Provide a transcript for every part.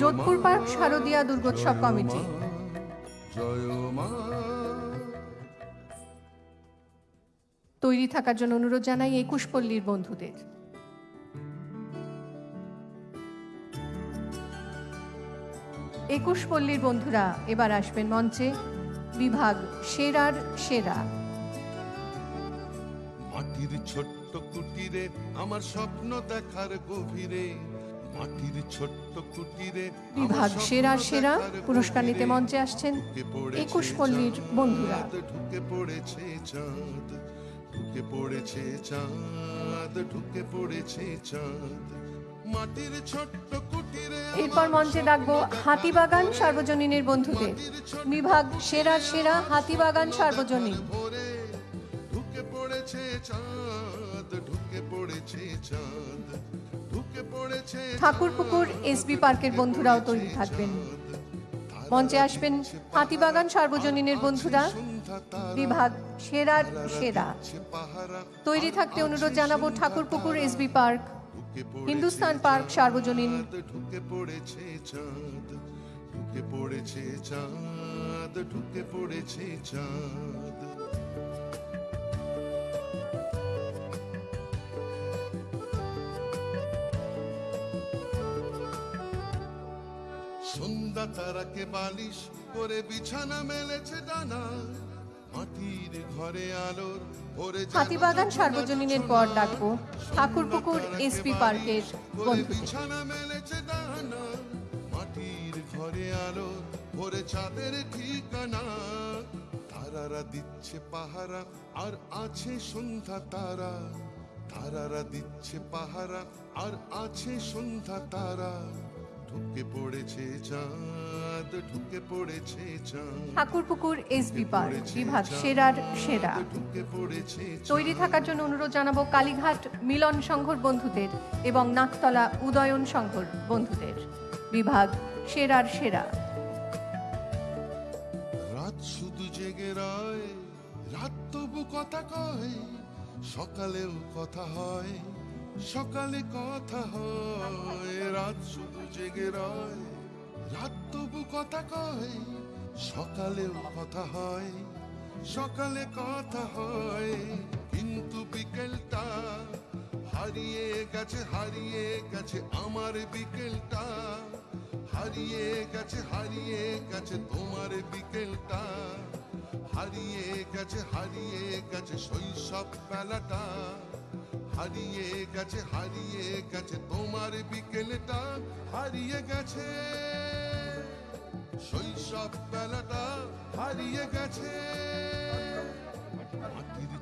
Jodhpur park শারদীয়া Durgotsav committee. তৈরি থাকার জন্য অনুরোধ জানাই একুশ পল্লীর বন্ধুদের। একুশ পল্লীর বন্ধুরা এবার আসবেন মঞ্চে বিভাগ সেরার সেরা। মাটির ছোট্ট কুটিরে আমার স্বপ্ন দেখার গভীরে মাটির ছোট্ট কুটিরে বিভাগ সেরা সেরা পুরস্কার নিতে মঞ্চে আসছেন একুশ পল্লীর বন্ধুরা। ঢুকে পড়েছে চাঁদ ঢুকে পড়েছে চাঁদ ঢুকে পড়েছে চাঁদ। মাটির ছোট্ট কুটিরে এরপর মঞ্চে ডাকবো হাতিবাগান সার্বজনীনের বন্ধুদের বিভাগ সেরা সেরা হাতিবাগান সার্বজনীন। ঢুকে পড়েছে চাঁদ। ঢুকে পড়েছে চাঁদ ঢুকে পড়েছে ঠাকুরপুকুর এসবি পার্কের বন্ধুরাও তৈরি থাকবেন। মঞ্চে আসবেন হাতিবাগান সার্বজনীনের বন্ধুরা। বিভাগ সেরার সেরা। তৈরি থাকতে অনুরোধ জানাব Thakurpukur SB park. Hindustan park সার্বজনীন। ঢুকে পড়েছে চাঁদ ঢুকে পড়েছে চাঁদ ঢুকে পড়েছে চাঁদ। সন্ধ্যা তারাকে বালিশ করে বিছানা মেলেছে ডানা। মাটির ঘরে আলোর ভরে হাতিবাগান সার্বজনীনের পর ডাকবো ঠাকুরপুকুর এসপি পার্কের বিছানা মেলেছে ডানা। মাটির ঘরে আলো ভরে চাঁদের ঠিকানা। তারারা দিচ্ছে পাহারা আর আছে সন্ধ্যা তারা। তারারা দিচ্ছে পাহারা আর আছে সন্ধ্যা তারা। ঢুকে পড়েছে চাঁদ ঢুকে পড়েছে চাঁদ। ঠাকুরপুকুর এসবি পার্ক বিভাগ সেরার সেরা। ঢুকে পড়েছে তৈরি থাকার জন্য অনুরোধ জানাব কালীঘাট মিলন সংঘর বন্ধুদের এবং নাকতলা উদয়ন সংঘর বন্ধুদের। বিভাগ সেরার সেরা। রাত শুধু জেগে রয় রাত তবু কথা কয় সকালেও কথা হয়। সকালে কথা হয়, রাত শুধু জেগে রয়। রাত তবু কথা কয়, সকালেও কথা হয়। সকালে কথা হয়, কিন্তু বিকেলটা হারিয়ে গেছে হারিয়ে গেছে আমার বিকেলটা। হারিয়ে গেছে হারিয়ে গেছে তোমার বিকেলটা। হারিয়ে গেছে হারিয়ে গেছে শৈশব বেলাটা হারিয়ে গেছে হারিয়ে গেছে তোমার বিকেলটা হারিয়ে গেছে। শৈশব বেলাটা হারিয়ে গেছে।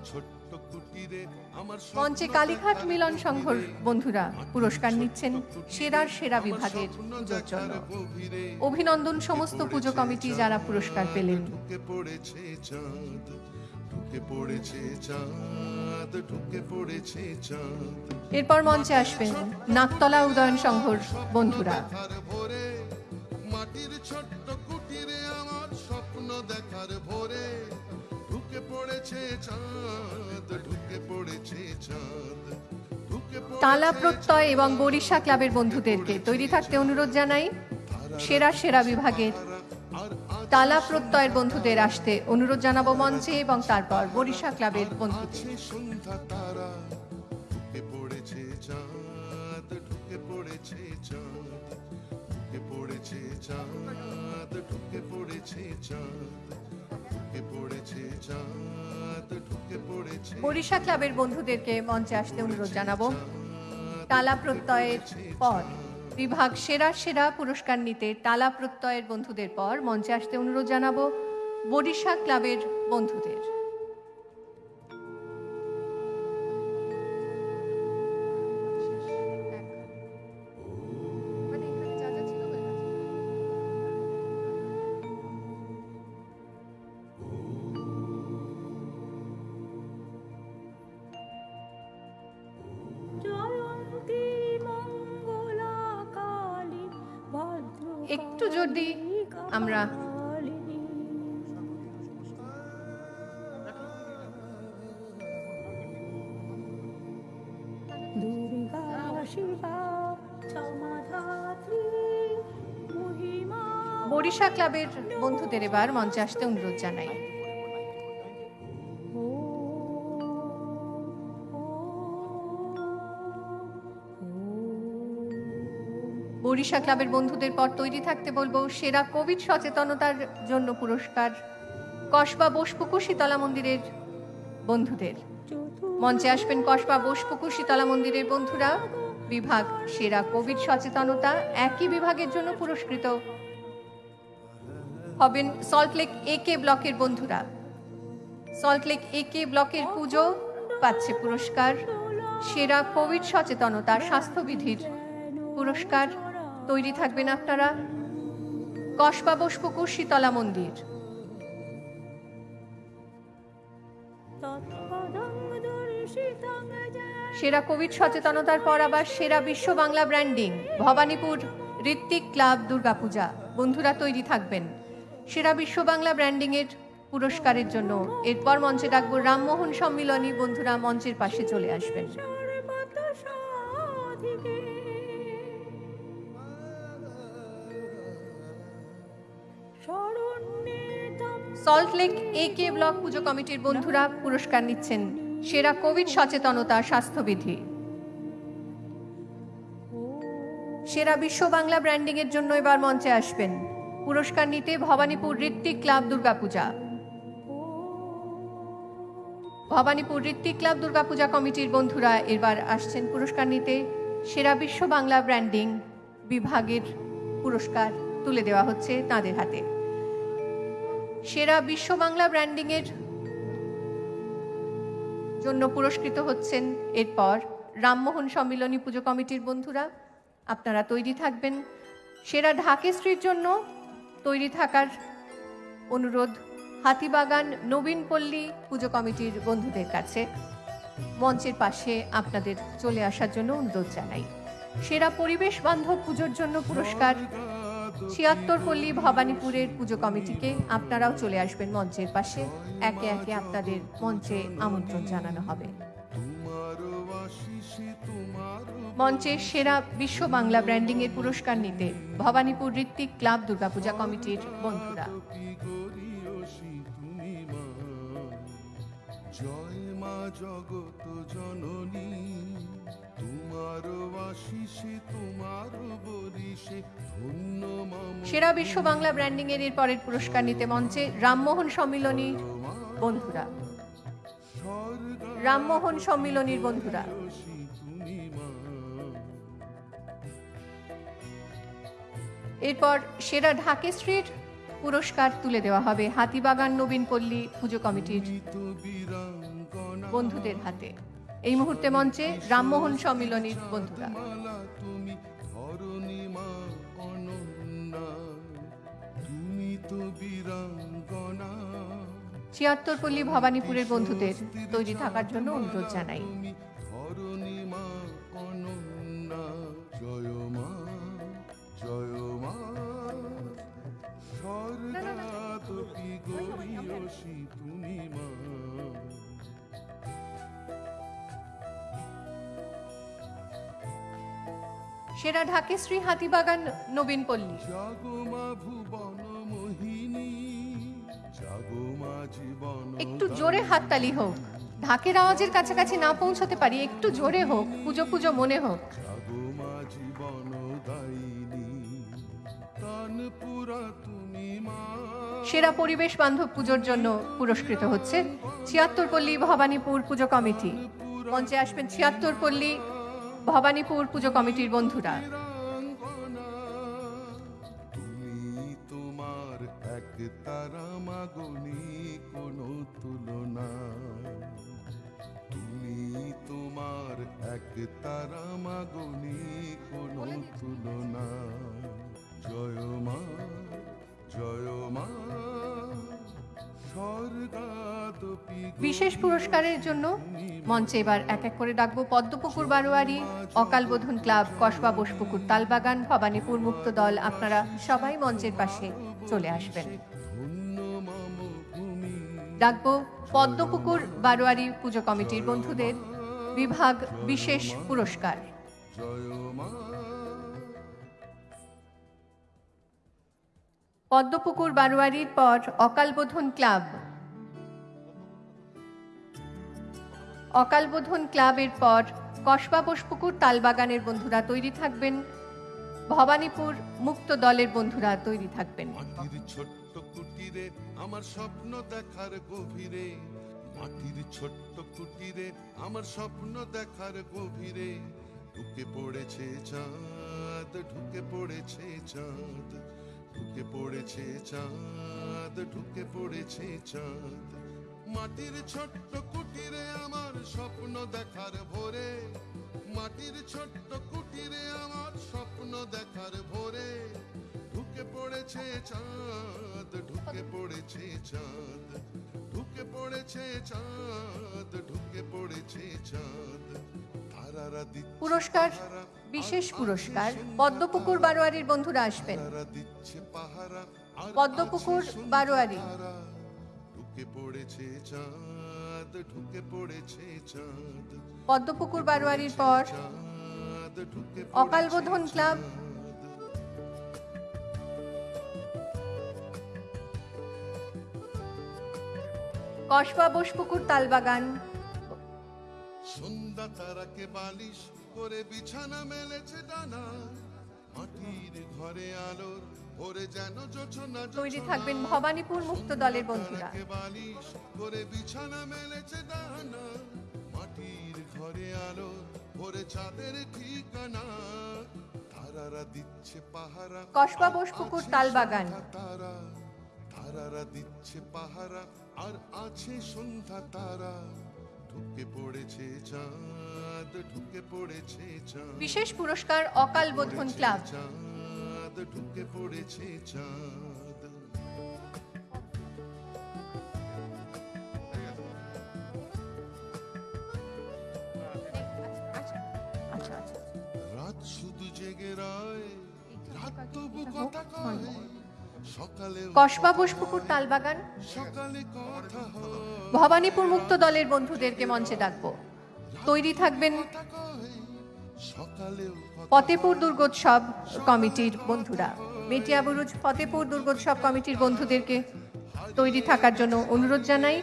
ছোট্ট কুটিরে আমার মঞ্চে কালীঘাট মিলন সংঘর বন্ধুরা পুরস্কার নিচ্ছেন সেরার সেরা বিভাগের পুজোর জন্য অভিনন্দন সমস্ত পুজো কমিটি যারা পুরস্কার পেলেন। ঢুকে পড়েছে চাঁদ ঢুকে পড়েছে চাঁদ। এরপর মঞ্চে আসবেন নাকতলা উদয়ন সংঘর বন্ধুরা। ভোরে মাটির ছোট্ট কুটিরে আমার স্বপ্ন দেখার ভোরে। ঢুকে পড়েছে চাঁদ ঢুকে পড়েছে চাঁদ। তালা প্রত্যয় এবং বরিশা ক্লাবের বন্ধুদেরকে তৈরি থাকতে অনুরোধ জানাই সেরা সেরা বিভাগের তালা প্রত্যয়ের বন্ধুদের আসতে অনুরোধ জানাব মঞ্চে এবং তারপর বরিশা ক্লাবের বন্ধুদের। চাঁদ ঢুকে পড়েছে চাঁদ চাঁদ ঢুকে পড়েছে বরিশা ক্লাবের বন্ধুদেরকে মঞ্চে আসতে অনুরোধ জানাব। তালা প্রত্যয়ের পর বিভাগ সেরা সেরা পুরস্কার নিতে তালা প্রত্যয়ের বন্ধুদের পর মঞ্চে আসতে অনুরোধ জানাব বডিশা ক্লাবের বন্ধুদের। দিই আমরা বরিশা ক্লাবের বন্ধুদের এবার মঞ্চে আসতে অনুরোধ জানাই। বরিশা ক্লাবের বন্ধুদের পর তৈরি থাকতে বলব সেরা কোভিড সচেতনতার জন্য পুরস্কার। কসবা বোসপুকুর শীতলা মন্দিরের বন্ধুদের। মঞ্চে আসবেন কসবা বোসপুকুর শীতলা মন্দিরের বন্ধুরা। বিভাগ সেরা কোভিড সচেতনতা একই বিভাগের জন্য পুরস্কৃত। হবেন সল্টলেক এ কে ব্লকের বন্ধুরা। সল্টলেক এ কে ব্লকের পুজো পাচ্ছে পুরস্কার। সেরা কোভিড সচেতনতা স্বাস্থ্যবিধির পুরস্কার। তৈরি থাকবেন আপনারা। কসবা বোসপুকুর শীতলা মন্দির। সেরা কোভিড সচেতনতার পর আবার সেরা বিশ্ব বাংলা ব্র্যান্ডিং, ভবানীপুর ঋত্বিক ক্লাব দুর্গাপূজা। বন্ধুরা তৈরি থাকবেন। সেরা বিশ্ব বাংলা ব্র্যান্ডিং এর পুরস্কারের জন্য এরপর মঞ্চে ডাকবো রামমোহন সম্মিলনী। বন্ধুরা মঞ্চের পাশে চলে আসবেন। সল্টলেক এ কে ব্লক পুজো কমিটির বন্ধুরা পুরস্কার নিচ্ছেন সেরা কোভিড সচেতনতা স্বাস্থ্যবিধি। সেরা বিশ্ব বাংলা ব্র্যান্ডিং এর জন্য এবার মঞ্চে আসবেন। পুরস্কার নিতে ভবানীপুর ঋত্বিক ক্লাব দুর্গাপূজা। ভবানীপুর ঋত্বিক ক্লাব দুর্গাপূজা কমিটির বন্ধুরা এবার আসছেন পুরস্কার নিতে। সেরা বিশ্ব বাংলা ব্র্যান্ডিং বিভাগের পুরস্কার তুলে দেওয়া হচ্ছে তাদের হাতে। সেরা বিশ্ব বাংলা ব্র্যান্ডিং এর জন্য পুরস্কৃত হচ্ছেন এরপর রামমোহন সম্মিলনী পুজো কমিটির বন্ধুরা। আপনারা তৈরি থাকবেন। সেরা ঢাকেশ্রীর জন্য তৈরি থাকার অনুরোধ হাতিবাগান নবীন পল্লী পুজো কমিটির বন্ধুদের কাছে। মঞ্চের পাশে আপনাদের চলে আসার জন্য অনুরোধ জানাই। সেরা পরিবেশ বান্ধব পুজোর জন্য পুরস্কার ছিয়াত্তর পল্লী ভবানীপুরের পুজো কমিটিকে আপনারাও চলে আসবেন মঞ্চের পাশে। একে একে আপনাদের মঞ্চে আমন্ত্রণ জানানো হবে। তোমার আশিসে তোমার মঞ্চে সেরা বিশ্ব বাংলা ব্র্যান্ডিং এর পুরস্কার নিতে ভবানীপুর ঋত্বিক ক্লাব দুর্গাপূজা কমিটির বন্ধুরা। জয় মা জগত জননী। সেরা বিশ্ব বাংলা ব্র্যান্ডিং এর এরপরের পুরস্কার নিতে মঞ্চে রামমোহন সম্মিলনী। বন্ধুরা। রামমোহন সম্মিলনীর বন্ধুরা। এরপর সেরা ঢাকেশ্রীর পুরস্কার তুলে দেওয়া হবে হাতিবাগান নবীন পল্লী পুজো কমিটির বন্ধুদের হাতে। এই মুহূর্তে মঞ্চে রামমোহন সম্মিলনীর বন্ধুরা। তুমি ধরণী মা অনন্যা তুমি তো বীরাঙ্গনা। ছিয়াত্তর পল্লী ভবানীপুরের বন্ধুদের তৈরি থাকার জন্য অনুরোধ জানাই। তুমি ধরণী মা অনন্যা জয় মা জয় মা। স্বর্গাতপি তুমি মা। সেরা ঢাকেশ্রী হাতিবাগান নবীন পল্লী। একটু জোরে হাততালি হোক। ঢাকের আওয়াজের কাছাকাছি না পৌঁছতে পারি একটু জোরে হোক পুজো পুজো মনে হোক। সেরা পরিবেশ বান্ধব পুজোর জন্য পুরস্কৃত হচ্ছে ছিয়াত্তর পল্লী ভবানীপুর পুজো কমিটি। মঞ্চে আসবেন ছিয়াত্তর পল্লী ভবানীপুর পুজো কমিটির বন্ধুরা। তোমার এক তারা মাগনি কোনো তুলনা। তুমি তোমার এক তারা মাগনি কোনো তুলনা। জয় মা জয় মা। বিশেষ পুরস্কারের জন্য মঞ্চে এবার এক এক করে ডাকবো পদ্মপুকুর বারোয়ারি অকালবোধন ক্লাব কসবা বোসপুকুর তালবাগান ভবানীপুর মুক্ত দল আপনারা সবাই মঞ্চের পাশে চলে আসবেন। ডাকবো পদ্মপুকুর বারোয়ারি পুজো কমিটির বন্ধুদের বিভাগ বিশেষ পুরস্কার। জয় মা পদ্মপুকুর বারোয়ারির পর অকালবোধন ক্লাব। অকালবোধন ক্লাবের পর কসবা বোসপুকুর তালবাগানের বন্ধুরা তৈরি থাকবেন। ভবানীপুর মুক্ত দলের বন্ধুরা তৈরি থাকবেন। ছোট্ট কুটিরে আমার স্বপ্ন দেখার গভীরে। মাটির ছোট্ট কুটিরে আমার স্বপ্ন দেখার গভীরে। ঢুকে পড়েছে চাঁদ, ঢুকে পড়েছে চাঁদ। ঢুকে পড়েছে চাঁদ, ঢুকে পড়েছে চাঁদ। মাটির ছোট্ট কুটিরে আমার স্বপ্ন দেখার ভোরে, মাটির ছোট্ট কুটিরে আমার স্বপ্ন দেখার ভোরে। ঢুকে পড়েছে চাঁদ, ঢুকে পড়েছে চাঁদ, ঢুকে পড়েছে চাঁদ, ঢুকে পড়েছে চাঁদ। পুরস্কার, বিশেষ পুরস্কার, পদ্মপুকুর বারোয়ারির বন্ধুরা আসবেন। পদ্মপুকুর বারোয়ারি। ঢুকে পড়েছে চাঁদ ঢুকে পড়েছে চাঁদ পদ্মপুকুর বারোয়ারির পর অকালবোধন ক্লাব। কসবা বোসপুকুর তালবাগান। সন্ধ্যা তারাকে বালিশ করে বিছানা মেলেছে ডানা। মাটির ঘরে আলোর ভরে যেন জোছনা তৈরি থাকবেন ভবানীপুর মুক্ত দলের বন্ধুরা। বালিশ করে বিছানা মেলেছে ডানা। মাটির ঘরে আলো ভরে চাঁদের ঠিকানা। তারারা দিচ্ছে পাহারা। কসবা বোসপুকুর তালবাগান। তারা। তারারা দিচ্ছে পাহারা। আর আছে সন্ধ্যা তারা। ঢুকে পড়েছে চাঁদ ঢুকে পড়েছে চাঁদ। বিশেষ পুরস্কার অকাল বোধন ক্লাব। চাঁদ ঢুকে পড়েছে চাঁদ। আচ্ছা আচ্ছা। রাত শুধু জেগে রায় রাত তবু কথা কয়? কসবা বোসপুকুর তালবাগান। ভবানীপুর মুক্ত দলের বন্ধুদেরকে মঞ্চে ডাকবো। তৈরি থাকবেন ফতেপুর দুর্গোৎসব কমিটির বন্ধুরা। মেটিয়াবুরুজ ফতেপুর দুর্গোৎসব কমিটির বন্ধুদেরকে তৈরি থাকার জন্য অনুরোধ জানাই।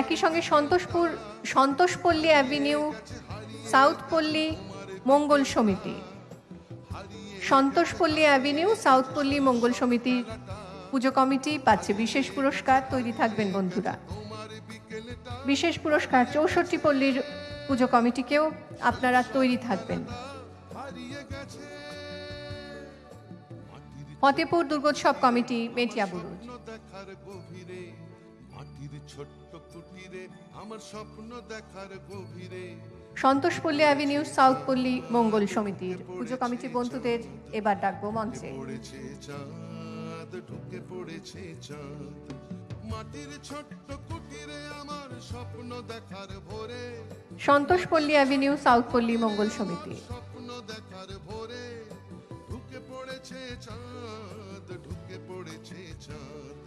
একই সঙ্গে সন্তোষপুর সন্তোষপল্লী অ্যাভিনিউ সাউথ পল্লী মঙ্গল সমিতি। সন্তোষপল্লী অ্যাভিনিউ, সাউথ পল্লী মঙ্গল সমিতির পুজো কমিটি পাচ্ছে বিশেষ পুরস্কার, তৈরি থাকবেন বন্ধুরা। বিশেষ পুরস্কার চৌষট্টি পল্লীর পুজো কমিটিকেও আপনারা তৈরি থাকবেন। ফতেপুর দুর্গোৎসব কমিটি গভীরে মাটির ছোট্ট কুটিরে, আমার স্বপ্ন দেখার গভীরে। সন্তোষপল্লী অ্যাভিনিউ সাউথপল্লী মঙ্গল সমিতির। পুজো কমিটি বন্ধুদের এবার ডাকবো মঞ্চে। ঢুকে পড়েছে চাঁদ মাটির ছোট্ট কুটিরে আমার স্বপ্ন দেখার ভোরে। সন্তোষপল্লী অ্যাভিনিউ সাউথ পল্লী মঙ্গল সমিতি। স্বপ্ন দেখার ভোরে। ঢুকে পড়েছে চাঁদ ঢুকে পড়েছে চাঁদ।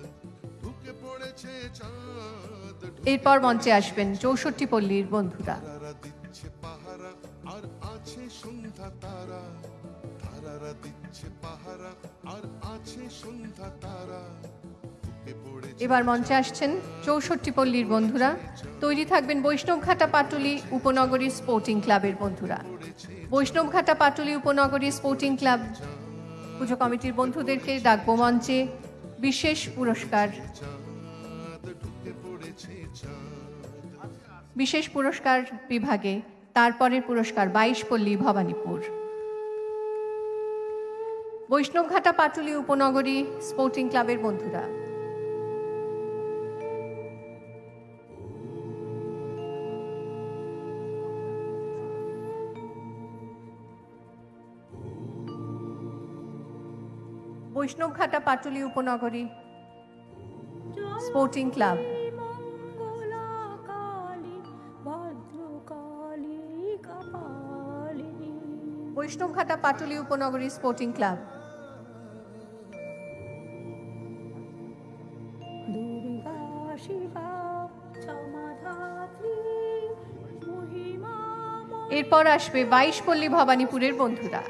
ঢুকে পড়েছে চাঁদ এরপর মঞ্চে আসবেন চৌষট্টি পল্লীর বন্ধুরা। সন্ধ্যা তারা তারারা দিচ্ছে পাহারা আর আছে সন্ধ্যা তারা। এবার মঞ্চে আসছেন চৌষট্টি পল্লীর বন্ধুরা। তৈরি থাকবেন বৈষ্ণবঘাটা পাটুলি উপনগরী স্পোর্টিং ক্লাবের বন্ধুরা। Baishnabghata Patuli Upanagari sporting club. পুজো কমিটির বন্ধুদেরকে ডাকবো মঞ্চে। বিশেষ পুরস্কার। বিশেষ পুরস্কার বিভাগে। তারপরের পুরস্কার বাইশ পল্লী ভবানীপুর। বৈষ্ণবঘাটা পাটুলি উপনগরী স্পোর্টিং ক্লাবের বন্ধুরা। Baishnabghata Patuli Upanagari sporting club. Baishnabghata Patuli Upanagari sporting club. এরপর আসবে বাইশ পল্লী ভবানীপুরের বন্ধুরা।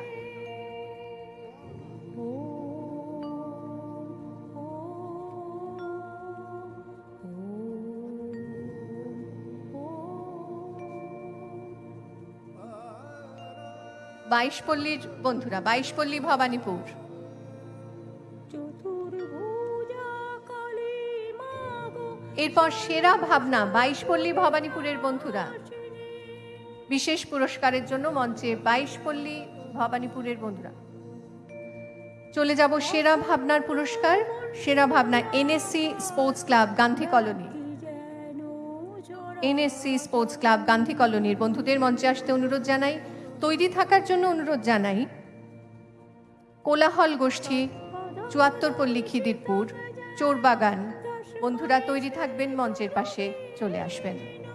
বাইশপল্লীর বন্ধুরা বাইশপল্লী ভবানীপুর। এরপর সেরা ভাবনা বাইশপল্লী ভবানীপুরের বন্ধুরা। বিশেষ পুরস্কারের জন্য মঞ্চে বাইশপল্লী ভবানীপুরের বন্ধুরা। চলে যাব সেরা ভাবনার পুরস্কার সেরা ভাবনা NSC sports club Gandhi colony. NSC sports club Gandhi কলোনির বন্ধুদের মঞ্চে আসতে অনুরোধ জানাই। তৈরি থাকার জন্য অনুরোধ জানাই, কোলাহল গোষ্ঠী, চুয়াত্তর চুয়াত্তরপল্লী খিদিরপুর, চোরবাগান, বন্ধুরা তৈরি থাকবেন মঞ্চের পাশে চলে আসবেন।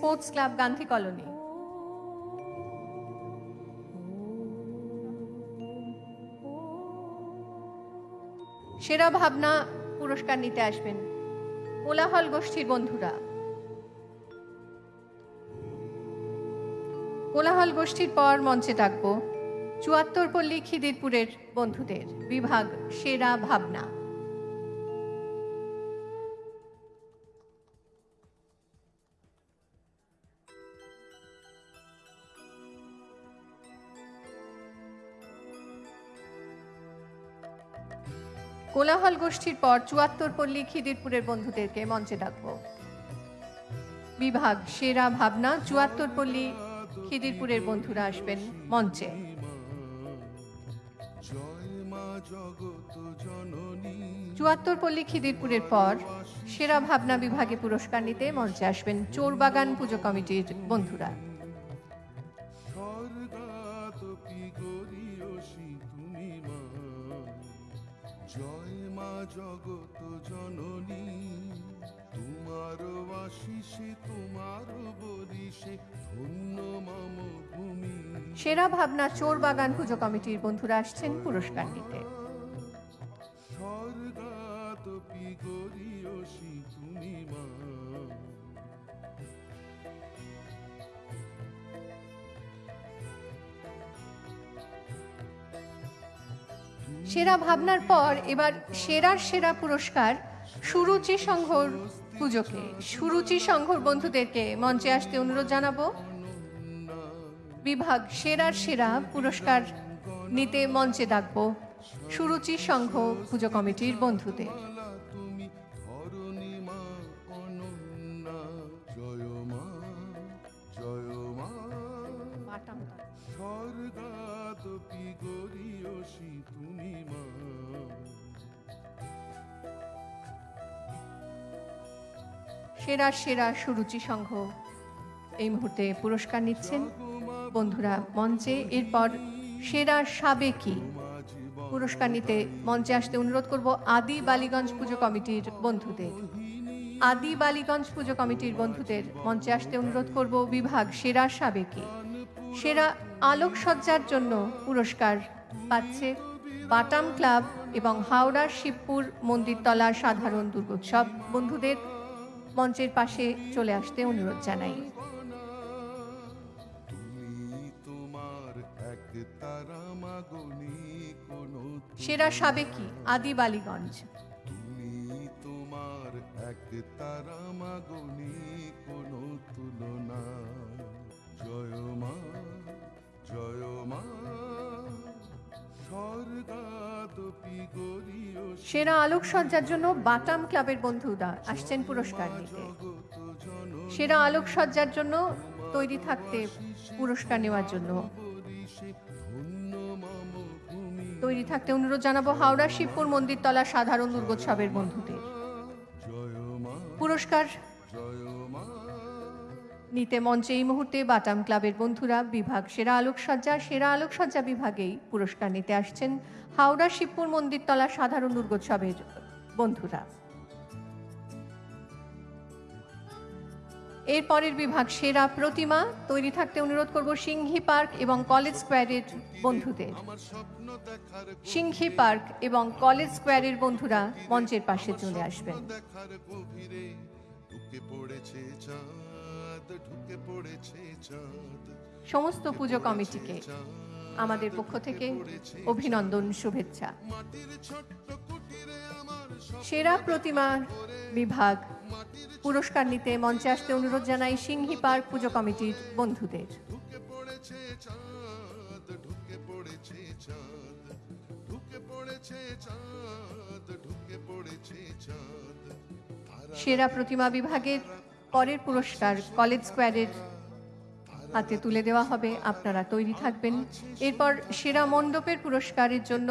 Sports club Gandhi colony. সেরা ভাবনা পুরস্কার নিতে আসবেন কোলাহল গোষ্ঠীর বন্ধুরা। কোলাহল গোষ্ঠীর পর মঞ্চে ডাকবো চুয়াত্তরপল্লী খিদিরপুরের বন্ধুদের। বিভাগ সেরা ভাবনা। কোলাহল গোষ্ঠীর পর চুয়াত্তর পল্লী খিদিরপুরের বন্ধুদেরকে মঞ্চে ডাকব। বিভাগ সেরা ভাবনা, চুয়াত্তর পল্লী খিদিরপুরের বন্ধুরা আসবেন মঞ্চে। চুয়াত্তর চুয়াত্তরপল্লী খিদিরপুরের পর সেরা ভাবনা বিভাগে পুরস্কার নিতে মঞ্চে আসবেন চোরবাগান পুজো কমিটির বন্ধুরা। জগত জননী তোমার আশিসে তোমার বরিশে ধন্য মম ভূমি। সেরা ভাবনা চোর বাগান পুজো কমিটির বন্ধুরা আসছেন পুরস্কার নিতে। স্বর্গাতপি গরিয়সী তুমি মা সেরা ভাবনার পর এবার সেরার সেরা পুরস্কার সুরুচি সংঘর পুজোকে। সুরুচি সংঘর বন্ধুদেরকে মঞ্চে আসতে অনুরোধ জানাব। বিভাগ সেরার সেরা পুরস্কার নিতে মঞ্চে ডাকবো সুরুচি সংঘ পুজো কমিটির বন্ধুদের। সেরা সেরা সুরুচি সংঘ। এই মুহূর্তে পুরস্কার নিচ্ছেন বন্ধুরা মঞ্চে। এরপর সেরা সাবেকি পুরস্কার নিতে মঞ্চে আসতে অনুরোধ করব আদি বালিগঞ্জ পুজো কমিটির বন্ধুদের। আদি বালিগঞ্জ পুজো কমিটির বন্ধুদের মঞ্চে আসতে অনুরোধ করব বিভাগ সেরা সাবেকি। সেরা আলোকসজ্জার জন্য পুরস্কার পাচ্ছে বাটাম ক্লাব এবং হাওড়ার শিবপুর মন্দিরতলা সাধারণ দুর্গোৎসব বন্ধুদের। মঞ্চের পাশে চলে আসতে অনুরোধ জানাই। তুমি তোমার এক মাগনি কোনো সেরা সাবেকি আদি বালিগঞ্জ। তুমি তোমার এক তারা মাগনি কোনো তুলনা জয় মা জয় মা স্বর্গাদপি গরিয়সী সেরা আলোকসজ্জার জন্য বাটাম ক্লাবের বন্ধুরা আসছেন পুরস্কার নিতে। সেরা আলোকসজ্জার জন্য তৈরি থাকতে পুরস্কার নেওয়ার জন্য। তৈরি থাকতে অনুরোধ জানাব হাওড়া শিবপুর মন্দিরতলা সাধারণ দুর্গোৎসবের বন্ধুদের। পুরস্কার নিতে মঞ্চে এই মুহূর্তে বাটাম ক্লাবের বন্ধুরা, বিভাগ সেরা আলোকসজ্জা সেরা আলোকসজ্জা বিভাগেই পুরস্কার নিতে আসছেন হাওড়া শিবপুর মন্দির মন্দিরতলা সাধারণ দুর্গোৎসবের বন্ধুরা। এর পরের বিভাগ সেরা প্রতিমা, তৈরি থাকতে অনুরোধ করব সিংহি পার্ক এবং কলেজ স্কোয়ারের বন্ধুদের। সিংহি পার্ক এবং কলেজ স্কোয়ারের বন্ধুরা মঞ্চের পাশে চলে আসবেন। সমস্ত পুজো কমিটিকে আমাদের পক্ষ থেকে অভিনন্দন, শুভেচ্ছা। সেরা প্রতিমা বিভাগ পুরস্কার নিতে মঞ্চে আসতে অনুরোধ জানাই সিংহি পার্ক পুজো কমিটির বন্ধুদের। সেরা প্রতিমা বিভাগের পরের পুরস্কার কলেজ স্কোয়ারের হাতে তুলে দেওয়া হবে। আপনারা তৈরি থাকবেন। এরপর সেরা মণ্ডপের পুরস্কারের জন্য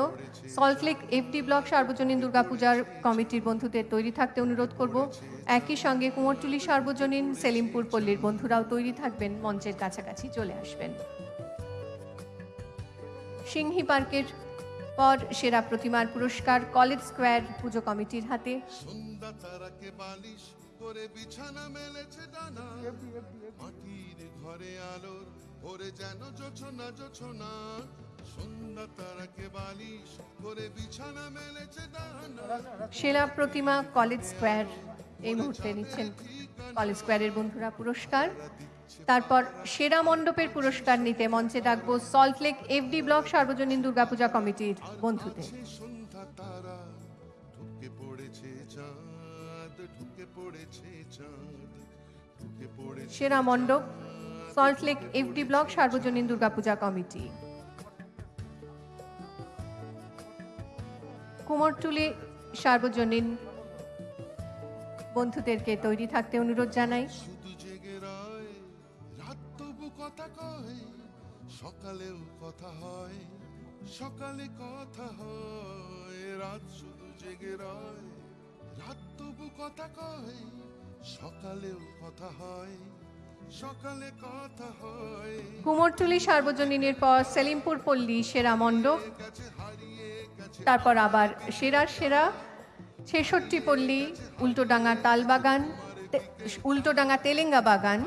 সল্টলেক এফডি ব্লক সার্বজনীন দুর্গাপূজার কমিটির বন্ধুদের তৈরি থাকতে অনুরোধ করব। একই সঙ্গে কুমোরটুলি সার্বজনীন সেলিমপুর পল্লীর বন্ধুরাও তৈরি থাকবেন। মঞ্চের কাছাকাছি চলে আসবেন। সিংহি পার্কের পর সেরা প্রতিমার পুরস্কার কলেজ স্কোয়ার পুজো কমিটির হাতে। করে বিছানা মেলেছে মাটির ঘরে আলোর ভরে যেন জোছনা জোছনা। সন্ধ্যা তারাকে বালিশ করে বিছানা মেলেছে সেরা প্রতিমা কলেজ স্কোয়ার এই মুহূর্তে নিচ্ছেন কলেজ স্কোয়ারের বন্ধুরা পুরস্কার। তারপর সেরা মণ্ডপের পুরস্কার নিতে মঞ্চে ডাকবো সল্টলেক এফডি ব্লক সার্বজনীন দুর্গাপূজা কমিটির বন্ধুদের। সেরা মণ্ডপ সল্টলেক এফডি ব্লক সার্বজনীন দুর্গাপূজা কমিটি। কুমোরটুলি সার্বজনীন বন্ধুদেরকে তৈরি থাকতে অনুরোধ জানাই। কথা কয়, সকালেও কথা হয়, সকালে কথা হয়, রাত শুধু জেগে রয়, রাত তবু কথা কয়, সকালেও কথা সকালে কথা হয়। কুমোরটুলি সার্বজনীনের পর সেলিমপুর পল্লী সেরা মণ্ডপ তারপর আবার সেরার সেরা ছেষট্টি পল্লী উল্টোডাঙ্গা তালবাগান উল্টোডাঙ্গা তেলেঙ্গা বাগান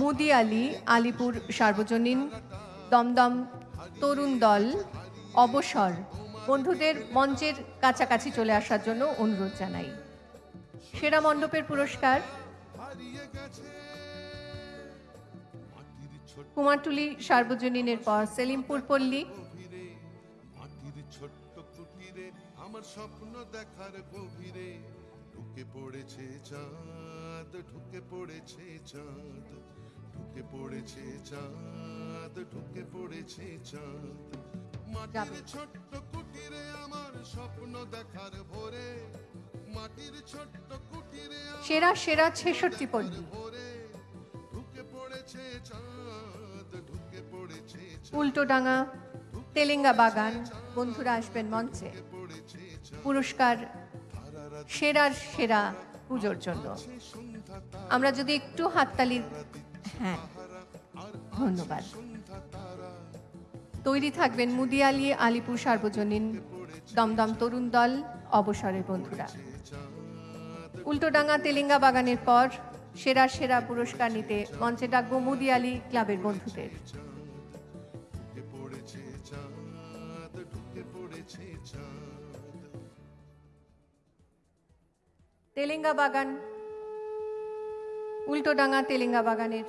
মুদি আলী আলিপুর সার্বজনীন দমদম তরুণ দল অবসর। বন্ধুদের মঞ্চের কাছাকাছি চলে আসার জন্য অনুরোধ জানাই। সেরা মণ্ডপের পুরস্কার কুমারটুলি সার্বজনীনের পর সেলিমপুর পল্লী। ছোট্ট কুটিরে আমার স্বপ্ন দেখার গভীরে ঢুকে পড়েছে চাঁদ ঢুকে পড়েছে চাঁদ ঢুকে পড়েছে চাঁদ ঢুকে পড়েছে চাঁদ। মাটির ছোট্ট কুটিরে আমার স্বপ্ন দেখার ভোরে মাটির ছোট্ট কুটিরে সেরা সেরা ছেষট্টি পল্লী। ভোরে ঢুকে পড়েছে চাঁদ। উল্টোডাঙ্গা তেলেঙ্গা বাগান, বন্ধুরা আসবেন মঞ্চে। পুরস্কার, সেরার সেরা পুজোর জন্য। আমরা যদি একটু হাততালি হ্যাঁ ধন্যবাদ। তৈরি থাকবেন মুদিয়ালি আলিপুর সার্বজনীন দমদম তরুণ দল, অবসরের বন্ধুরা। উল্টোডাঙ্গা তেলেঙ্গা বাগানের পর সেরা সেরা পুরস্কার নিতে মঞ্চে ডাকবো মুদিয়ালি ক্লাবের বন্ধুদের। তেলেঙ্গা বাগান উল্টোডাঙা তেলেঙ্গা বাগানের।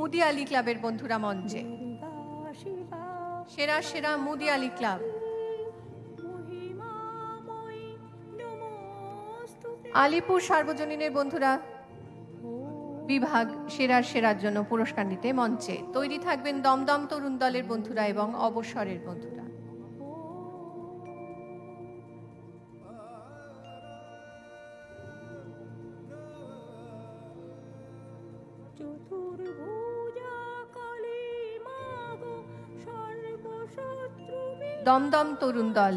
মুদি আলী ক্লাবের বন্ধুরা মঞ্চে। সেরা সেরা মুদি আলী ক্লাব। আলিপুর সার্বজনীনের বন্ধুরা, বিভাগ সেরার সেরার জন্য পুরস্কার নিতে মঞ্চে। তৈরি থাকবেন দমদম তরুণ দলের বন্ধুরা এবং অবসরের বন্ধুরা। দমদম তরুণ দল।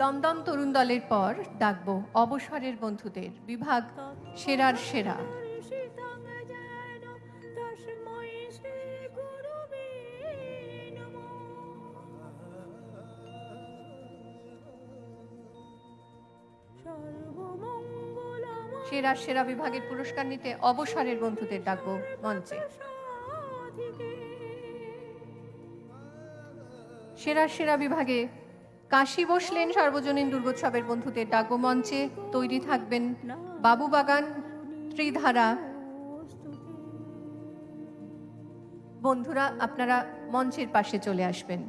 দমদম তরুণ দলের পর ডাকবো অবসরের বন্ধুদের। বিভাগ সেরার সেরা। সেরার সেরা বিভাগের পুরস্কার নিতে অবসরের বন্ধুদের ডাকবো মঞ্চে। সেরার সেরা বিভাগে কাশী বসলেন সার্বজনীন দুর্গোৎসবের বন্ধুদের ডাকবো মঞ্চে। তৈরি থাকবেন বাবুবাগান ত্রিধারা। বন্ধুরা আপনারা মঞ্চের পাশে চলে আসবেন।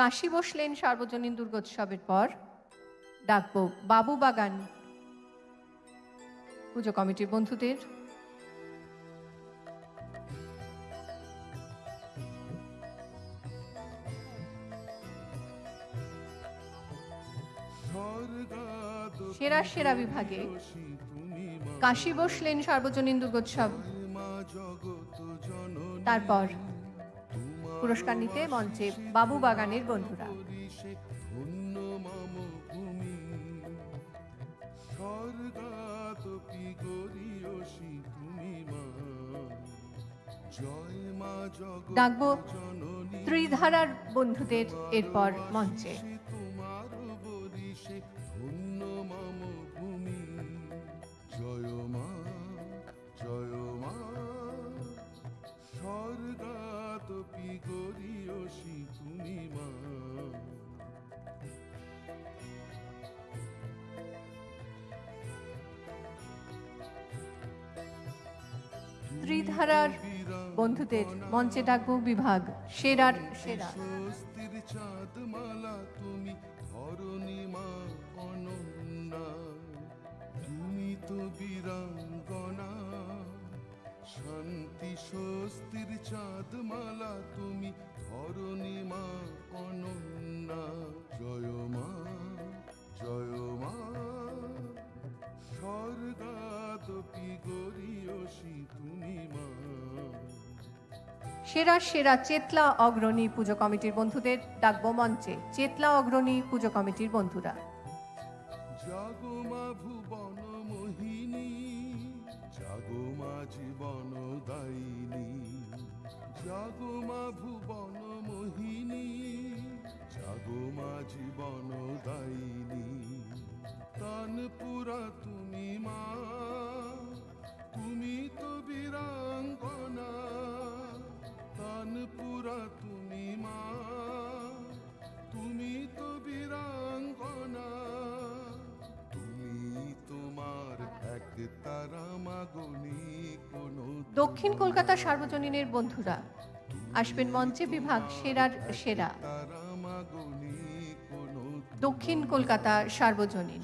কাশী বসলেন সার্বজনীন দুর্গোৎসবের পর। ডাকবো বাবুবাগান পুজো কমিটির বন্ধুদের। সেরা সেরা বিভাগে কাশী বসলেন সার্বজনীন দুর্গোৎসব। তারপর পুরস্কার নিতে মঞ্চে বাবু বাগানের বন্ধুরা। ডাকবো ত্রিধারার বন্ধুদের এরপর মঞ্চে। মঞ্চে ডাকবো বিভাগ, সেরার সেরা। স্বস্তির চাঁদ মালা তুমি ধরণী মা অনন্যা। তুমি তো বীরাঙ্গনা। শান্তি স্বস্তির চাঁদ মালা তুমি ধরণী মা অনন্যা। জয় মা জয় মা। স্বর্গাদপি গরিয়সী তুমি মা। সেরা সেরা চেতলা অগ্রণী পুজো কমিটির বন্ধুদের ডাকব মঞ্চে চেতলা অগ্রণী পুজো কমিটির বন্ধুরা। জাগমা ভুবন মোহিনী জীবন দায়িনী জাগমা ভুবন দক্ষিণ কলকাতা সার্বজনীনের বন্ধুরা। আসবেন মঞ্চে বিভাগ সেরার সেরা। দক্ষিণ কলকাতা সার্বজনীন।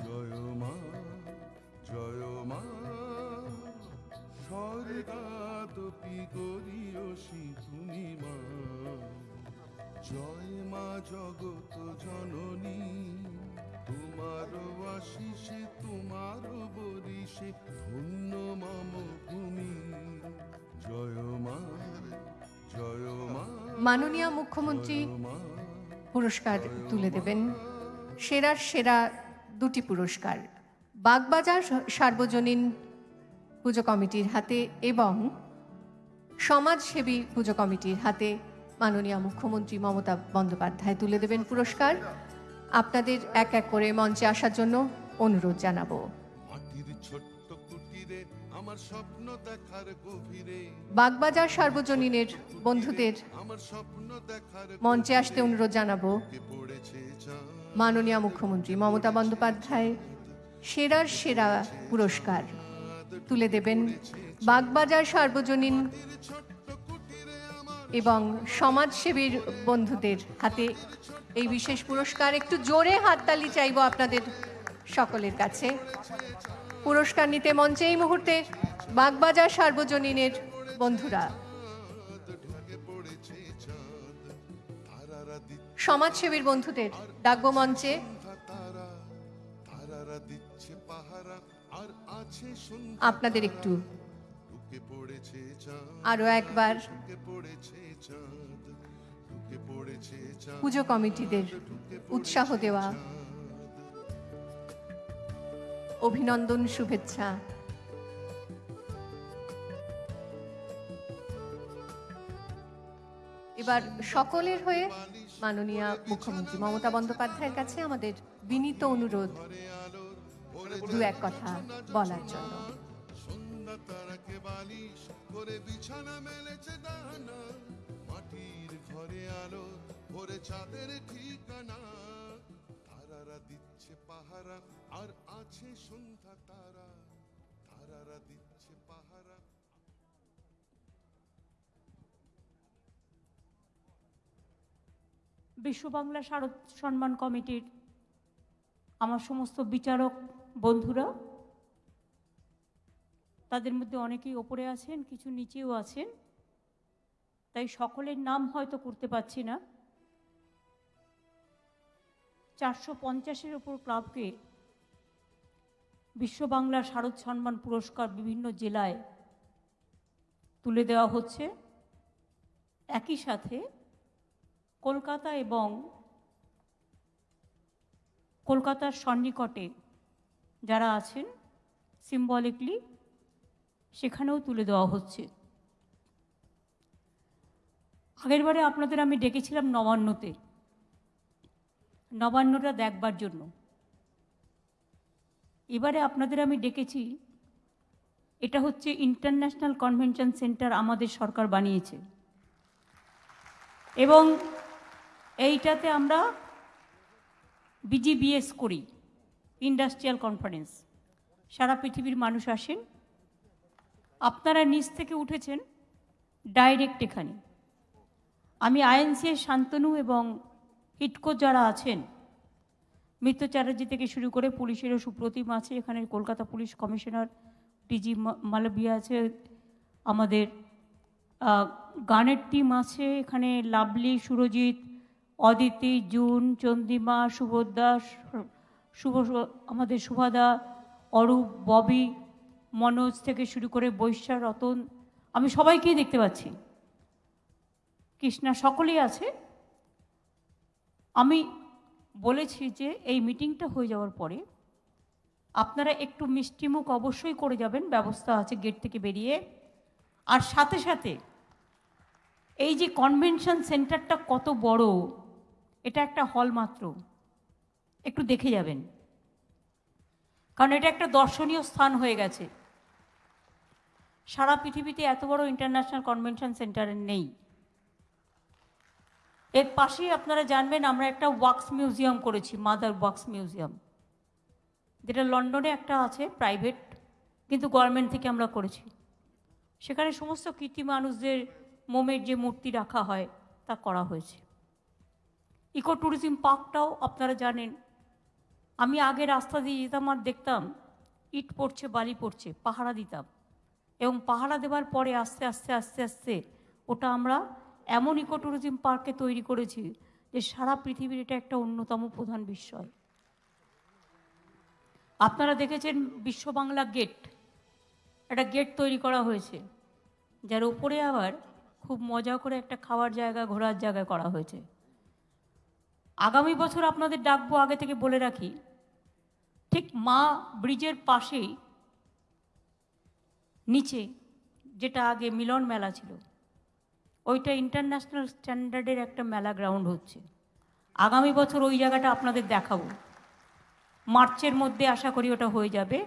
জয় মা জগত জননী, তোমার আশিসে তোমার বরিশে ধন্য মম। মাননীয় মুখ্যমন্ত্রী পুরস্কার তুলে দেবেন। সেরার সেরা দুটি পুরস্কার বাগবাজার সার্বজনীন পুজো কমিটির হাতে এবং সমাজসেবী পুজো কমিটির হাতে মাননীয় মুখ্যমন্ত্রী মমতা বন্দ্যোপাধ্যায় তুলে দেবেন পুরস্কার। আপনাদের এক এক করে মঞ্চে আসার জন্য অনুরোধ জানাব। মাটির ছোট্ট কুটিরে আমার স্বপ্ন দেখার গভীরে। বাগবাজার সার্বজনীনের বন্ধুদের আমার স্বপ্ন দেখার মঞ্চে আসতে অনুরোধ জানাব। মাননীয় মুখ্যমন্ত্রী মমতা বন্দ্যোপাধ্যায় সেরার সেরা পুরস্কার তুলে দেবেন বাগবাজার সার্বজনীন এবং সমাজসেবীর বন্ধুদের হাতে এই বিশেষ পুরস্কার। একটু জোরে হাততালি চাইব আপনাদের সকলের কাছে। পুরস্কার নিতে মঞ্চে এই মুহূর্তে বাগবাজার সার্বজনীনের বন্ধুরা। সমাজসেবীর বন্ধুদের ডাকবো মঞ্চে। আর আপনাদের একটু আরও একবার পুজো কমিটিদের উৎসাহ দেওয়া। অভিনন্দন, শুভেচ্ছা। এবার সকলের হয়ে মাননীয় মুখ্যমন্ত্রী মমতা বন্দ্যোপাধ্যায়ের কাছে আমাদের বিনীত অনুরোধ, দু এক কথা বলার জন্য। ঠিকানা। দিচ্ছে পাহারা আর আছে সন্ধ্যা তারা, তারারা দিচ্ছে পাহারা। বিশ্ব বাংলা শারদ সম্মান কমিটির আমার সমস্ত বিচারক বন্ধুরা, তাদের মধ্যে অনেকেই ওপরে আছেন, কিছু নিচেও আছেন, তাই সকলের নাম হয়তো করতে পারছি না। চারশো পঞ্চাশের ওপর ক্লাবকে বিশ্ব বাংলা শারদ সম্মান পুরস্কার বিভিন্ন জেলায় তুলে দেওয়া হচ্ছে। একই সাথে কলকাতা এবং কলকাতার সন্নিকটে যারা আছেন সিম্বলিকলি সেখানেও তুলে দেওয়া হচ্ছে। আগেরবারে আপনাদের আমি ডেকেছিলাম নবান্নতে। নবান্নটা দেখবার জন্য। এবারে আপনাদের আমি ডেকেছি, এটা হচ্ছে ইন্টারন্যাশনাল কনভেনশন সেন্টার আমাদের সরকার বানিয়েছে। এবং এইটাতে আমরা বিজিবিএস করি ইন্ডাস্ট্রিয়াল কনফারেন্স সারা পৃথিবীর মানুষ আসেন। আপনারা নিচ থেকে উঠেছেন ডাইরেক্ট এখানে। আমি আইএনসিএর শান্তনু এবং হিটকো যারা আছেন মিত্র চ্যাটার্জি থেকে শুরু করে পুলিশেরও সুপ্রতিম আছে। এখানে Kolkata police commissioner DG Malviya আছে। আমাদের গানের টিম আছে। এখানে লাভলি, সুরজিৎ, অদিতি, জুন, চন্দিমা সুভদ্রা শুভ, আমাদের সুভাদা, অরূপ, ববি, মনোজ থেকে শুরু করে বৈশা রতন, আমি সবাইকেই দেখতে পাচ্ছি। কৃষ্ণা সকলেই আছে। আমি বলেছি যে এই মিটিংটা হয়ে যাওয়ার পরে আপনারা একটু মিষ্টিমুখ অবশ্যই করে যাবেন, ব্যবস্থা আছে গেট থেকে বেরিয়ে। আর সাথে সাথে এই যে কনভেনশন সেন্টারটা কত বড়, এটা একটা হল মাত্র। একটু দেখে যাবেন। কারণ এটা একটা দর্শনীয় স্থান হয়ে গেছে। সারা পৃথিবীতে এত বড় ইন্টারন্যাশনাল কনভেনশন সেন্টার নেই। এর পাশেই আপনারা জানবেন, আমরা একটা ওয়াক্স মিউজিয়াম করেছি, মাদার ওয়াক্স মিউজিয়াম। যেটা লন্ডনে একটা আছে, প্রাইভেট, কিন্তু গভর্নমেন্ট থেকে আমরা করেছি। সেখানে সমস্ত কীর্তি মানুষদের মোমের যে মূর্তি রাখা হয়, তা করা হয়েছে। ইকো ট্যুরিজম পার্কটাও আপনারা জানেন। আমি আগে রাস্তা দিয়ে যেতাম আর দেখতাম, ইট পড়ছে, বালি পড়ছে, পাহারা দিতাম। এবং পাহারা দেওয়ার পরে আস্তে আস্তে আস্তে আস্তে, ওটা আমরা এমন ইকো ট্যুরিজম পার্কে তৈরি করেছি যে সারা পৃথিবীর এটা একটা অন্যতম প্রধান বিষয় আপনারা দেখেছেন বিশ্ব বাংলা গেট? একটা গেট তৈরি করা হয়েছে, যার উপরে আবার খুব মজা করে একটা খাওয়ার জায়গা, ঘোরার জায়গা করা হয়েছে। আগামী বছর আপনাদের ডাকবো, আগে থেকে বলে রাখি, ঠিক মা ব্রিজের পাশেই, নিচে যেটা আগে মিলন মেলা ছিল ওইটা ইন্টারন্যাশনাল স্ট্যান্ডার্ডের একটা মেলা গ্রাউন্ড হচ্ছে। আগামী বছর ওই জায়গাটা আপনাদের দেখাবো। মার্চের মধ্যে আশা করি ওটা হয়ে যাবে।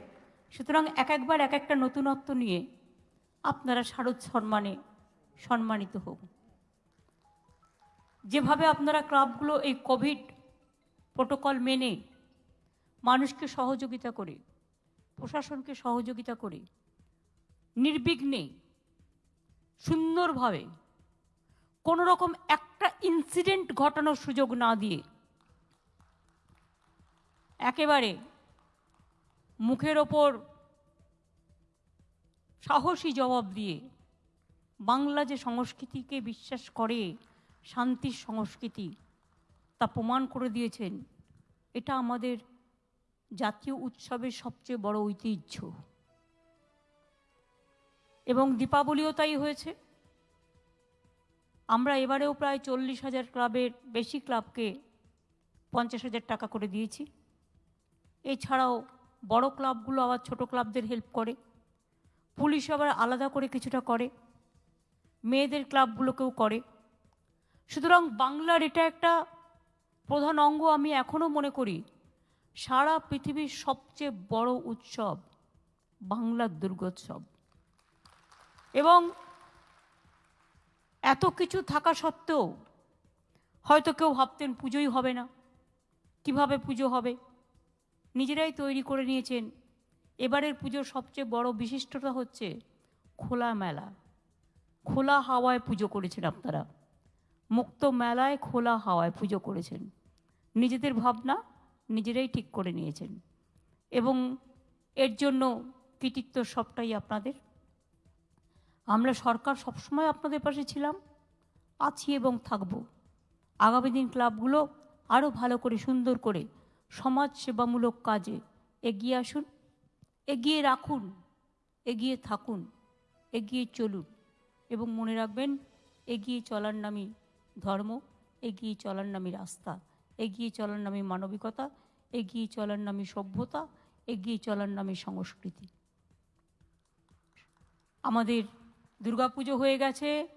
সুতরাং এক একবার এক একটা নতুনত্ব নিয়ে আপনারা শারদ সম্মানে সম্মানিত হোক যেভাবে আপনারা ক্লাবগুলো এই কোভিড প্রোটোকল মেনে মানুষকে সহযোগিতা করে, প্রশাসনকে সহযোগিতা করে, নির্বিঘ্নে সুন্দরভাবে কোনো রকম একটা ইনসিডেন্ট ঘটানোর সুযোগ না দিয়ে একেবারে মুখের ওপর সাহসী জবাব দিয়ে বাংলা যে সংস্কৃতিকে বিশ্বাস করে, শান্তির সংস্কৃতি, তা প্রমাণ করে দিয়েছেন, এটা আমাদের জাতীয় উৎসবের সবচেয়ে বড় ঐতিহ্য। এবং দীপাবলিও তাই হয়েছে। আমরা এবারেও প্রায় চল্লিশ হাজার ক্লাবের বেশি ক্লাবকে পঞ্চাশ হাজার টাকা করে দিয়েছি। এছাড়াও বড় ক্লাবগুলো আবার ছোট ক্লাবদের হেল্প করে। পুলিশ আবার আলাদা করে কিছুটা করে। মেয়েদের ক্লাবগুলোকেও করে। সুতরাং বাংলার এটা একটা প্রধান অঙ্গ আমি এখনও মনে করি, সারা পৃথিবীর সবচেয়ে বড় উৎসব বাংলার দুর্গোৎসব। এবং এত কিছু থাকা সত্ত্বেও হয়তো কেউ ভাবতেন পুজোই হবে না। কীভাবে পুজো হবে? নিজেরাই তৈরি করে নিয়েছেন। এবারের পুজোর সবচেয়ে বড় বিশিষ্টতা হচ্ছে খোলা মেলা। খোলা হাওয়ায় পুজো করেছেন আপনারা। মুক্ত মেলায় খোলা হাওয়ায় পুজো করেছেন। নিজেদের ভাবনা নিজেরাই ঠিক করে নিয়েছেন। এবং এর জন্য কৃতিত্ব সবটাই আপনাদের। আমরা সরকার সবসময় আপনাদের পাশে ছিলাম, আছি এবং থাকব। আগামী দিন ক্লাবগুলো আরও ভালো করে, সুন্দর করে সমাজ সেবামূলক কাজে এগিয়ে আসুন, এগিয়ে রাখুন, এগিয়ে থাকুন, এগিয়ে চলুন এবং মনে রাখবেন, এগিয়ে চলার নামই ধর্ম, এগিয়ে চলার নামই রাস্তা, এগিয়ে চলার নামই মানবিকতা, এগিয়ে চলার নামই সভ্যতা, এগিয়ে চলার নামই সংস্কৃতি। আমাদের দুর্গাপুজো হয়ে গেছে,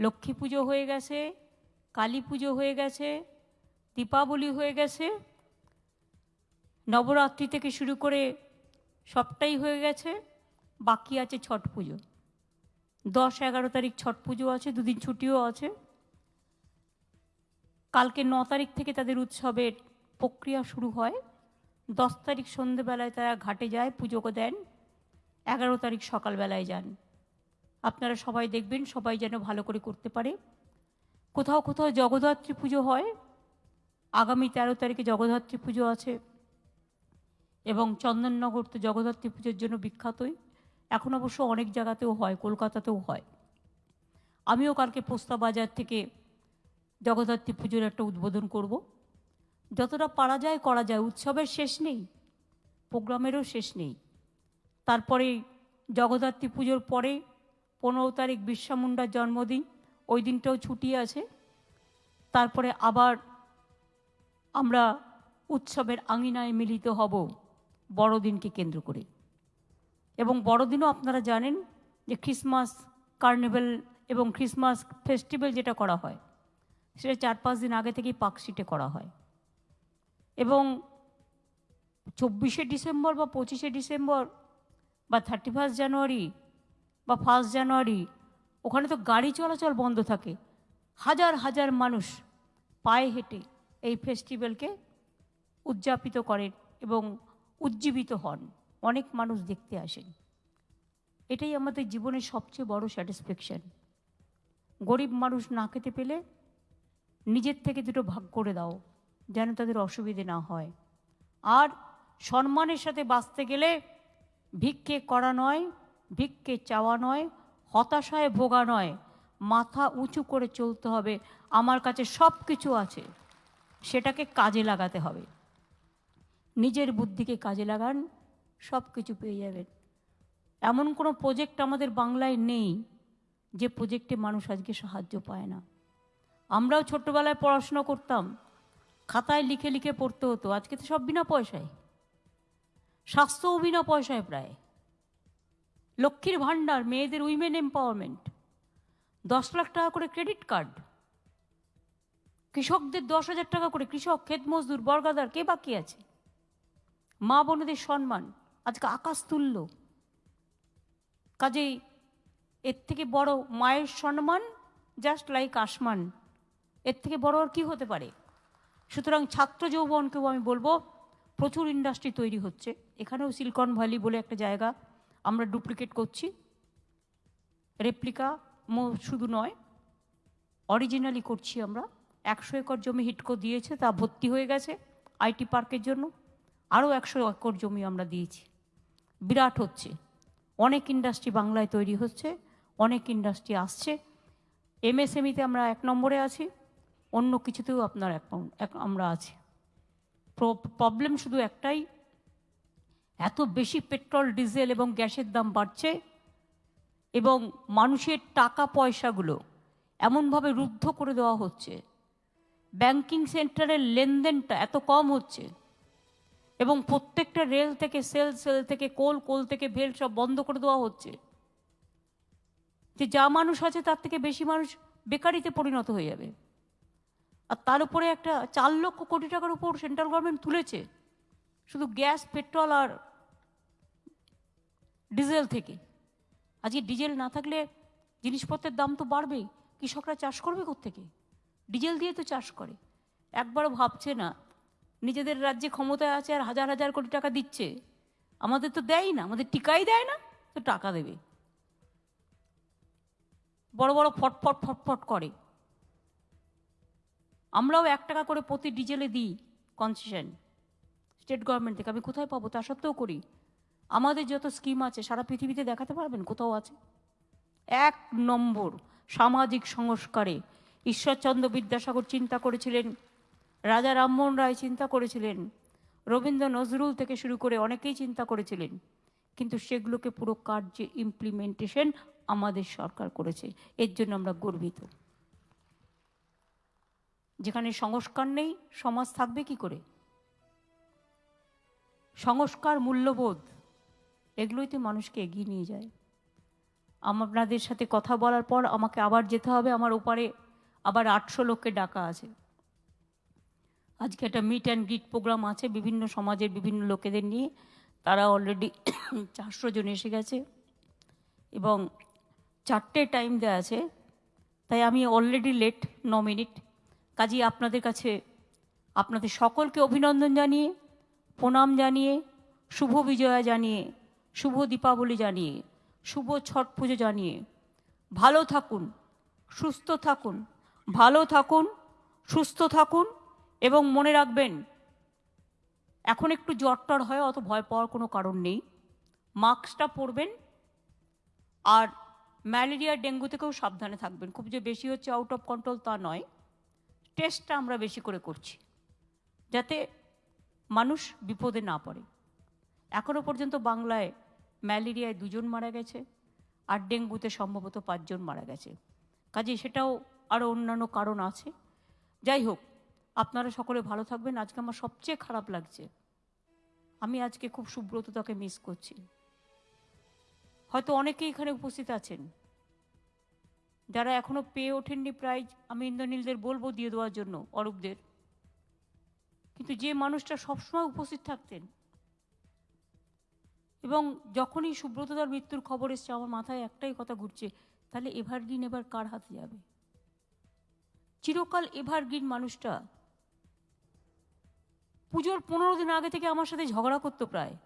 লক্ষ্মী পুজো হয়ে গেছে, কালী পুজো হয়ে গেছে, দীপাবলি হয়ে গেছে। নবরাত্রি থেকে শুরু করে সবটাই হয়ে গেছে। বাকি আছে ছট পুজো। দশ এগারো তারিখ ছট পুজো আছে, দুদিন ছুটিও আছে। কালকে ন তারিখ থেকে তাদের উৎসবের প্রক্রিয়া শুরু হয়। দশ তারিখ সন্ধেবেলায় তারা ঘাটে যায়, পুজো দেন। এগারো তারিখ সকালবেলায় যান। আপনারা সবাই দেখবেন, সবাই যেন ভালো করে করতে পারে। কোথাও কোথাও জগদ্ধাত্রী পুজো হয়। আগামী তেরো তারিখে জগদ্ধাত্রী পুজো আছে এবং চন্দননগর তো জগদ্ধাত্রী পুজোর জন্য বিখ্যাতই। এখন অবশ্য অনেক জায়গাতেও হয়, কলকাতাতেও হয়। আমিও কালকে পোস্তা বাজার থেকে জগদ্ধাত্রী পুজোর একটা উদ্বোধন করব। যতটা পারা যায়, করা যায়। উৎসবের শেষ নেই, প্রোগ্রামেরও শেষ নেই। তারপরে জগদ্ধাত্রী পুজোর পরে পনেরো তারিখ বিরসা মুন্ডার জন্মদিন, ওই দিনটাও ছুটি আছে। তারপরে আবার আমরা উৎসবের আঙিনায় মিলিত হব বড়দিনকে কেন্দ্র করে। এবং বড়দিনও আপনারা জানেন যে ক্রিসমাস কার্নিভেল এবং ক্রিসমাস ফেস্টিভ্যাল যেটা করা হয়, সেটা চার পাঁচ দিন আগে থেকেই পার্কশিটে করা হয়। এবং চব্বিশে ডিসেম্বর বা পঁচিশে ডিসেম্বর বা থার্টি ফার্স্ট জানুয়ারি বা ফার্স্ট জানুয়ারি ওখানে তো গাড়ি চলাচল বন্ধ থাকে। হাজার হাজার মানুষ পায়ে হেঁটে এই ফেস্টিভ্যালকে উদযাপিত করেন এবং উজ্জীবিত হন। অনেক মানুষ দেখতে আসেন। এটাই আমাদের জীবনের সবচেয়ে বড় স্যাটিসফ্যাকশন গরিব মানুষ না খেতে পেলে নিজের থেকে দুটো ভাগ করে দাও, যেন তাদের অসুবিধে না হয়। আর সম্মানের সাথে বাঁচতে গেলে ভিক্ষে করা নয় ভিক্ষে চাওয়া নয়, হতাশায় ভোগা নয়। মাথা উঁচু করে চলতে হবে। আমার কাছে সব কিছু আছে। সেটাকে কাজে লাগাতে হবে। নিজের বুদ্ধিকে কাজে লাগান সব কিছু পেয়ে যাবেন। এমন কোনো প্রজেক্ট আমাদের বাংলায় নেই যে প্রজেক্টে মানুষ আজকে সাহায্য পায় না। আমরাও ছোট্টবেলায় পড়াশোনা করতাম। খাতায় লিখে লিখে পড়তে হতো। আজকে তো সব বিনা পয়সায়। স্বাস্থ্যও বিনা পয়সায় প্রায়। লক্ষ্মীর ভাণ্ডার, মেয়েদের উইমেন এম্পাওয়ারমেন্ট দশ লাখ টাকা করে ক্রেডিট কার্ড কৃষকদের দশ হাজার টাকা করে কৃষক, ক্ষেত মজদুর, বর্গাদার, কে বাকি আছে? মা বোনেদের সম্মান, আজকে আকাশ তুলল। কাজেই এর থেকে বড় মায়ের সম্মান জাস্ট লাইক আসমান। এর থেকে বড় আর কি হতে পারে? সুতরাং ছাত্র যৌবনকেও আমি বলব, প্রচুর ইন্ডাস্ট্রি তৈরি হচ্ছে। এখানেও সিলিকন ভ্যালি বলে একটা জায়গা। আমরা ডুপ্লিকেট করছি। রেপ্লিকা শুধু নয় অরিজিনালি করছি আমরা। একশো একর জমি হিটকো দিয়েছে, তা ভর্তি হয়ে গেছে আইটি পার্কের জন্য। আরও একশো একর জমি আমরা দিয়েছি। বিরাট হচ্ছে। অনেক ইন্ডাস্ট্রি বাংলায় তৈরি হচ্ছে, অনেক ইন্ডাস্ট্রি আসছে। এমএসএমইতে আমরা এক নম্বরে আছি, অন্য কিছুতেও আপনার এক আমরা আছি। প্রবলেম শুধু একটাই এত বেশি পেট্রোল, ডিজেল এবং গ্যাসের দাম বাড়ছে এবং মানুষের টাকা পয়সাগুলো এমনভাবে রুদ্ধ করে দেওয়া হচ্ছে। ব্যাংকিং সেন্টারের লেনদেনটা এত কম হচ্ছে এবং প্রত্যেকটা রেল থেকে সেল সেল থেকে কোল কোল থেকে ভেল সব বন্ধ করে দেওয়া হচ্ছে। যে যা মানুষ আছে তার থেকে বেশি মানুষ বেকারিতে পরিণত হয়ে যাবে। আর তার উপরে একটা চার লক্ষ কোটি টাকার উপর সেন্ট্রাল গভর্নমেন্ট তুলেছে। শুধু গ্যাস, পেট্রোল আর ডিজেল থেকে। আজকে ডিজেল না থাকলে জিনিসপত্রের দাম তো বাড়বেই। কৃষকরা চাষ করবে থেকে ডিজেল দিয়ে তো চাষ করে। একবারও ভাবছে না। নিজেদের রাজ্যে ক্ষমতায় আছে আর হাজার হাজার কোটি টাকা দিচ্ছে। আমাদের তো দেয় না, আমাদের টিকাই দেয় না, তো টাকা দেবে। বড় বড় ফটফট ফটফট করে। আমরাও এক টাকা করে প্রতি ডিজেলে দিই কনসেশন। স্টেট গভর্নমেন্ট থেকে আমি কোথায় পাবো তা সত্ত্বেও করি। আমাদের যত স্কিম আছে, সারা পৃথিবীতে দেখাতে পারবেন কোথাও আছে? এক নম্বর, সামাজিক সংস্কারে। ঈশ্বরচন্দ্র বিদ্যাসাগর চিন্তা করেছিলেন, রাজা রামমোহন রায় চিন্তা করেছিলেন, রবীন্দ্র নজরুল থেকে শুরু করে অনেকেই চিন্তা করেছিলেন। কিন্তু সেগুলোকে পুরো কার্যে ইমপ্লিমেন্টেশন আমাদের সরকার করেছে। এর জন্য আমরা গর্বিত। যেখানে সংস্কার নেই, সমাজ থাকবে কি করে? সংস্কার মূল্যবোধ, এগুলোই তো মানুষকে এগিয়ে নিয়ে যায়। আপনাদের সাথে কথা বলার পর আমাকে আবার যেতে হবে, আমার ওপারে আবার আটশো লোককে ডাকা আছে। আজকে একটা মিট অ্যান্ড গ্রিট প্রোগ্রাম আছে, বিভিন্ন সমাজের বিভিন্ন লোকেদের নিয়ে। তারা অলরেডি চারশো জন এসে গেছে এবং চারটে টাইম দেওয়া আছে। তাই আমি অলরেডি লেট ন মিনিট। কাজেই আপনাদের কাছে, আপনাদের সকলকে অভিনন্দন জানিয়ে প্রণাম জানিয়ে, শুভ বিজয়া জানিয়ে, শুভ দীপাবলি জানিয়ে, শুভ ছট পুজো জানিয়ে। ভালো থাকুন, সুস্থ থাকুন, ভালো থাকুন, সুস্থ থাকুন এবং মনে রাখবেন, এখন একটু জ্বর টর হয়, অত ভয় পাওয়ার কোনো কারণ নেই। মাস্কটা পরবেন আর ম্যালেরিয়া, ডেঙ্গু থেকেও সাবধানে থাকবেন। খুব যে বেশি হচ্ছে আউট অফ কন্ট্রোল তা নয়। টেস্টটা আমরা বেশি করে করছি। যাতে মানুষ বিপদে না পড়ে। এখনও পর্যন্ত বাংলায় ম্যালেরিয়ায় দুজন মারা গেছে আর ডেঙ্গুতে সম্ভবত পাঁচজন মারা গেছে। কাজে সেটাও আরও অন্যান্য কারণ আছে। যাই হোক, আপনারা সকলে ভালো থাকবেন। আজকে আমার সবচেয়ে খারাপ লাগছে, আমি আজকে খুব সুব্রততাকে মিস করছি। হয়তো অনেকেই এখানে উপস্থিত আছেন। যারা এখনও পেয়ে ওঠেননি প্রাইজ আমি ইন্দ্রনীলদের বলব দিয়ে দেওয়ার জন্য অরূপদের। কিন্তু যে মানুষটা সবসময় উপস্থিত থাকতেন। এবং যখনই সুব্রতদার মৃত্যুর খবর এসছে, আমার মাথায় একটাই কথা ঘুরছে, তাহলে এভারগ্রিন এবার কার হাতে যাবে? চিরকাল এভারগ্রিন মানুষটা পুজোর পনেরো দিন আগে থেকে আমার সাথে ঝগড়া করতো প্রায়।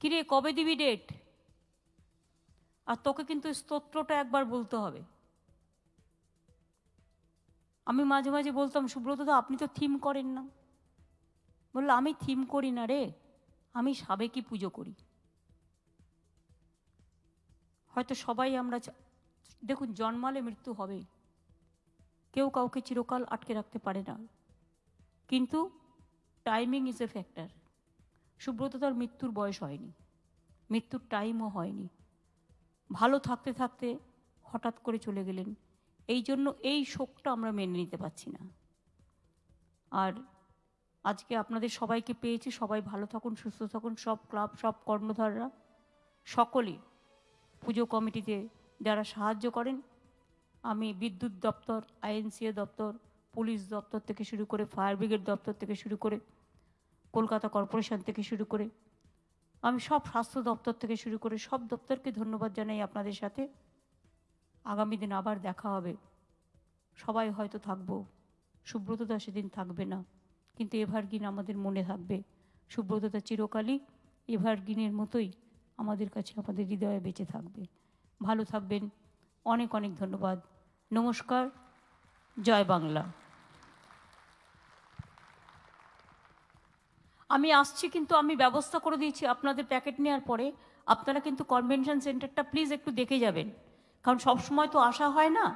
কিরে, কবে দিবি ডেট আর তোকে কিন্তু স্তোত্রটা একবার বলতে হবে। আমি মাঝে মাঝে বলতাম সুব্রতদা আপনি তো থিম করেন না। বলল, আমি থিম করি না রে, আমি সাবেকি পুজো করি। হয়তো সবাই আমরা দেখুন, জন্মালে মৃত্যু হবে কেউ কাউকে চিরকাল আটকে রাখতে পারে না। কিন্তু timing is a factor Subrata তার মৃত্যুর বয়স হয়নি। মৃত্যুর টাইমও হয়নি। ভালো থাকতে থাকতে হঠাৎ করে চলে গেলেন এই জন্য এই শোকটা আমরা মেনে নিতে পারছি না। আর আজকে আপনাদের সবাইকে পেয়েছি, সবাই ভালো থাকুন, সুস্থ থাকুন, সব ক্লাব, সব কর্ণধাররা সকলেই পুজো কমিটিতে যারা সাহায্য করেন, আমি বিদ্যুৎ দপ্তর, আইএনসিএ দপ্তর, পুলিশ দপ্তর থেকে শুরু করে, ফায়ার ব্রিগেড দপ্তর থেকে শুরু করে, কলকাতা কর্পোরেশন থেকে শুরু করে, আমি সব স্বাস্থ্য দপ্তর থেকে শুরু করে সব দপ্তরকে ধন্যবাদ জানাই আপনাদের সাথে। আগামী দিন আবার দেখা হবে। সবাই হয়তো থাকব। সুব্রতদা সেদিন থাকবে না। কিন্তু এভারগ্রিন আমাদের মনে থাকবে। সুব্রতদা চিরকালই এভারগ্রিনের মতোই আমাদের কাছে আমাদের হৃদয়ে বেঁচে থাকবে। ভালো থাকবেন। অনেক অনেক ধন্যবাদ। নমস্কার। জয় বাংলা। আমি আসছি কিন্তু আমি ব্যবস্থা করে দিয়েছি আপনাদের প্যাকেট নেওয়ার পরে। আপনারা কিন্তু কনভেনশন সেন্টারটা প্লিজ একটু দেখে যাবেন। কারণ সব সময় তো আসা হয় না।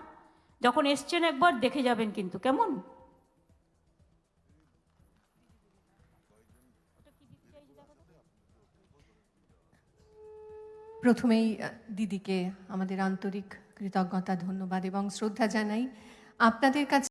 যখন এসছেন একবার, দেখে যাবেন কিন্তু। কেমন? প্রথমেই দিদিকে আমাদের আন্তরিক কৃতজ্ঞতা, ধন্যবাদ এবং শ্রদ্ধা জানাই। আপনাদের কাছে